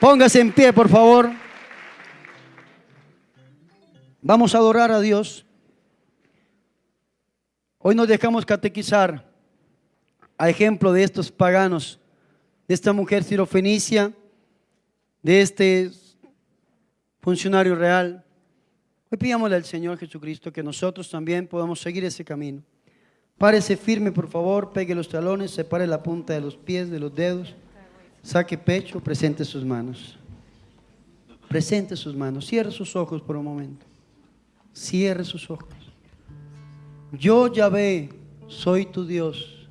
Póngase en pie, por favor. Vamos a adorar a Dios. Hoy nos dejamos catequizar a ejemplo de estos paganos, de esta mujer sirofenicia, de este funcionario real. Hoy pidámosle al Señor Jesucristo que nosotros también podamos seguir ese camino. Párese firme, por favor, pegue los talones, separe la punta de los pies, de los dedos, saque pecho, presente sus manos. Presente sus manos, cierre sus ojos por un momento. Cierre sus ojos. Yo, Yahvé, soy tu Dios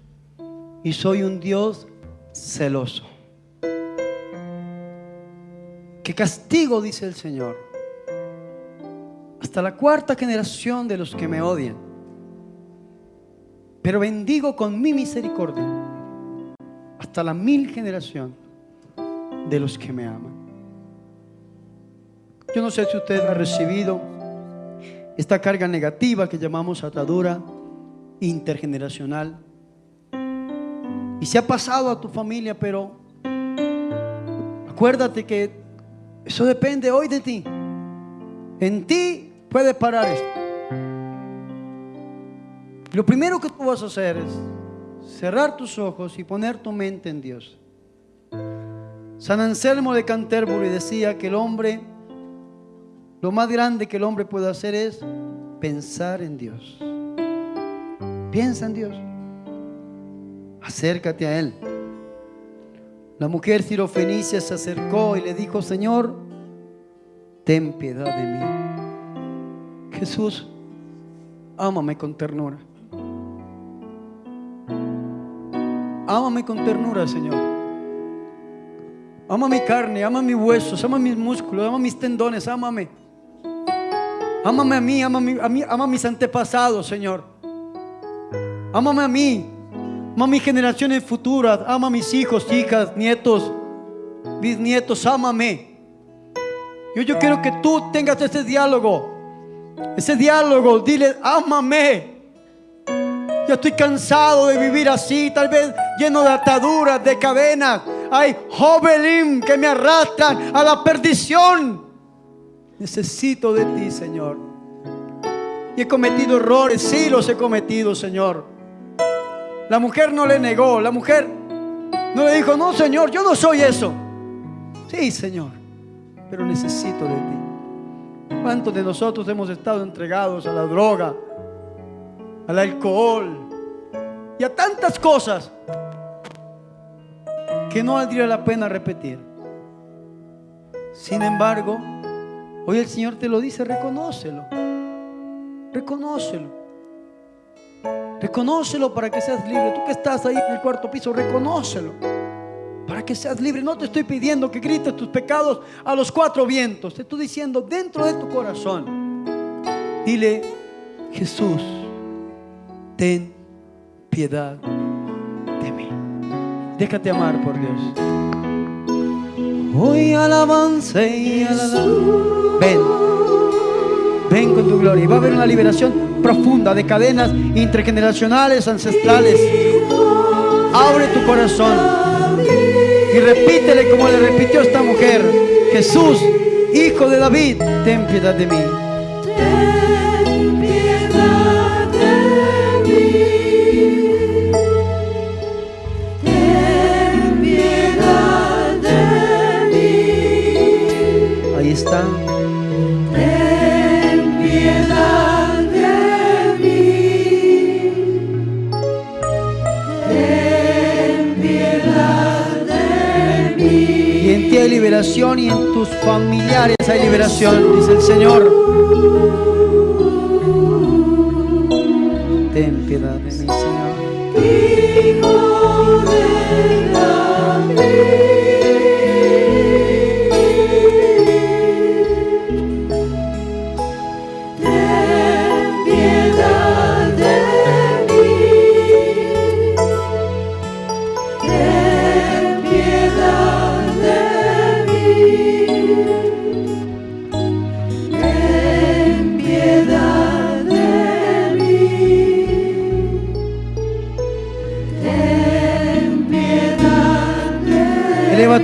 y soy un Dios celoso. Que castigo, dice el Señor, hasta la cuarta generación de los que me odian. Pero bendigo con mi misericordia hasta la mil generación de los que me aman. Yo no sé si usted ha recibido esta carga negativa que llamamos atadura intergeneracional. Y se ha pasado a tu familia, pero acuérdate que eso depende hoy de ti. En ti puede parar esto. Lo primero que tú vas a hacer es cerrar tus ojos y poner tu mente en Dios. San Anselmo de Canterbury decía que el hombre, lo más grande que el hombre puede hacer es pensar en Dios. Piensa en Dios. Acércate a Él. La mujer cirofenicia se acercó y le dijo, Señor, ten piedad de mí. Jesús, ámame con ternura. Ámame con ternura, Señor. Ama mi carne, ama mis huesos, ama mis músculos, ama mis tendones, ámame. Ámame a mí, ama a, mí, ama mis antepasados, Señor. Ámame a mí, ama mis generaciones futuras, ama a mis hijos, hijas, nietos, bisnietos, ámame. Yo, yo quiero que tú tengas ese diálogo, ese diálogo, dile, ámame. Ya estoy cansado de vivir así, tal vez lleno de ataduras, de cadenas. Hay jovelim que me arrastran a la perdición. Necesito de ti, Señor. Y he cometido errores, sí los he cometido, Señor. La mujer no le negó, la mujer no le dijo, no, Señor, yo no soy eso. Sí, Señor, pero necesito de ti. ¿Cuántos de nosotros hemos estado entregados a la droga, al alcohol y a tantas cosas que no valdría la pena repetir. Sin embargo, hoy el Señor te lo dice, reconócelo. Reconócelo. Reconócelo para que seas libre. Tú que estás ahí en el cuarto piso, reconócelo. Para que seas libre. No te estoy pidiendo que grites tus pecados a los cuatro vientos. Te estoy diciendo dentro de tu corazón. Dile, Jesús, ten piedad de mí. Déjate amar por Dios. Hoy alabanza y alabanza. Ven, ven con tu gloria. Y va a haber una liberación profunda de cadenas intergeneracionales, ancestrales. Abre tu corazón y repítele como le repitió esta mujer. Jesús, hijo de David, ten piedad de mí. Hay liberación y en tus familiares hay liberación, dice el Señor. Ten piedad de mí, Señor.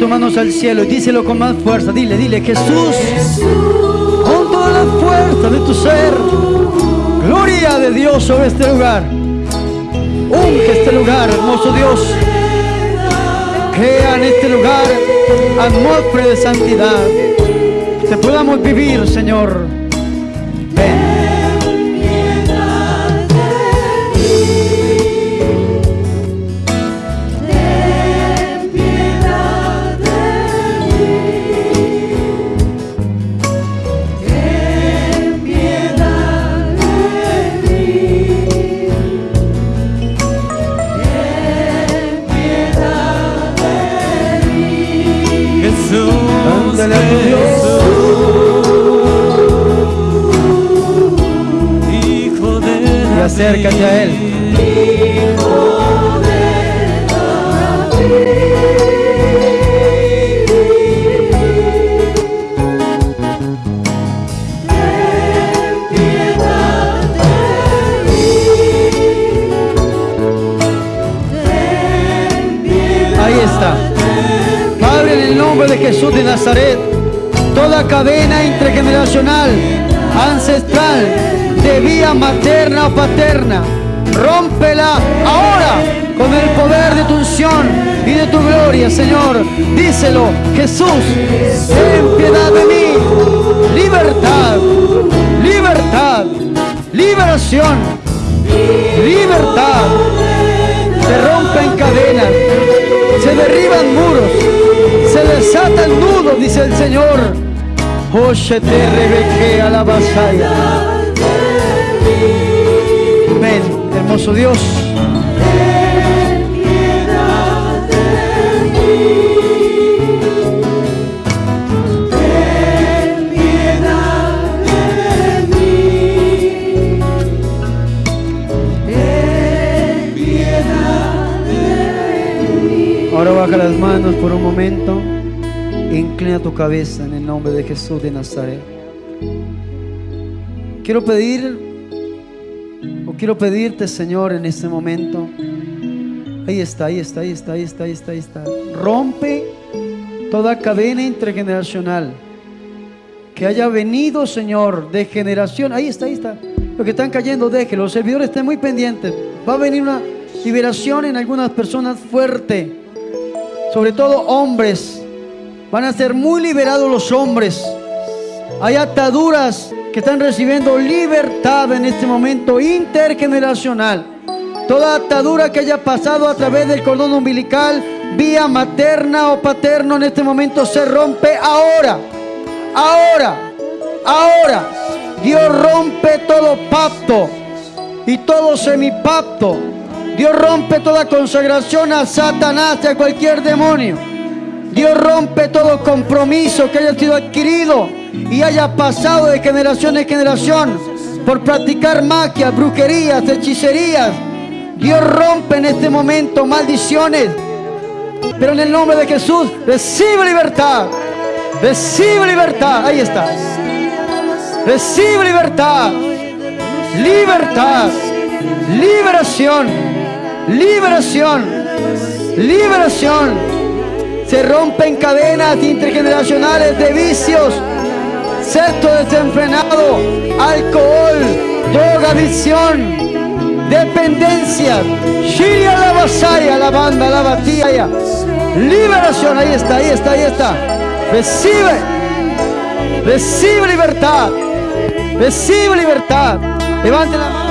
Manos al cielo y díselo con más fuerza. Dile, dile, Jesús, con toda la fuerza de tu ser, gloria de Dios sobre este lugar. Unge este lugar, hermoso Dios. Crea en este lugar atmósfera de santidad. Que podamos vivir, Señor. Ven. Acércate a Él. Padre, en el nombre de Jesús de Nazaret, toda cadena intergeneracional, ancestral, de vía materna o paterna, rómpela ahora con el poder de tu unción y de tu gloria, Señor. Díselo, Jesús, ten piedad de mí. Libertad, libertad, liberación, libertad. Se rompen cadenas, se derriban muros, se desatan nudos, dice el Señor. Oye, te rebeque a la vasalla. Ven, hermoso Dios. Ahora baja las manos por un momento. Inclina tu cabeza en el nombre de Jesús de Nazaret. Quiero pedir, o quiero pedirte, Señor, en este momento. Ahí está, ahí está, ahí está, ahí está, ahí está, ahí está. Rompe toda cadena intergeneracional que haya venido, Señor, de generación. Ahí está, ahí está. Los que están cayendo, déjenlo. Los servidores estén muy pendientes. Va a venir una liberación en algunas personas fuerte. Sobre todo hombres. Van a ser muy liberados los hombres. Hay ataduras que están recibiendo libertad en este momento intergeneracional. Toda atadura que haya pasado a través del cordón umbilical, vía materna o paterno, en este momento se rompe ahora. Ahora. Ahora. Dios rompe todo pacto y todo semipacto. Dios rompe toda consagración a Satanás y a cualquier demonio. Dios rompe todo compromiso que haya sido adquirido y haya pasado de generación en generación por practicar magia, brujerías, hechicerías. Dios rompe en este momento maldiciones. Pero en el nombre de Jesús, recibe libertad. Recibe libertad. Ahí está. Recibe libertad. Libertad. Liberación. Liberación. Liberación. Se rompen cadenas intergeneracionales de vicios, sexto desenfrenado, alcohol, droga, adicción, dependencia. Shiria la vasaya, la banda, la batalla. Liberación, ahí está, ahí está, ahí está. Recibe, recibe libertad, recibe libertad. Levante la mano.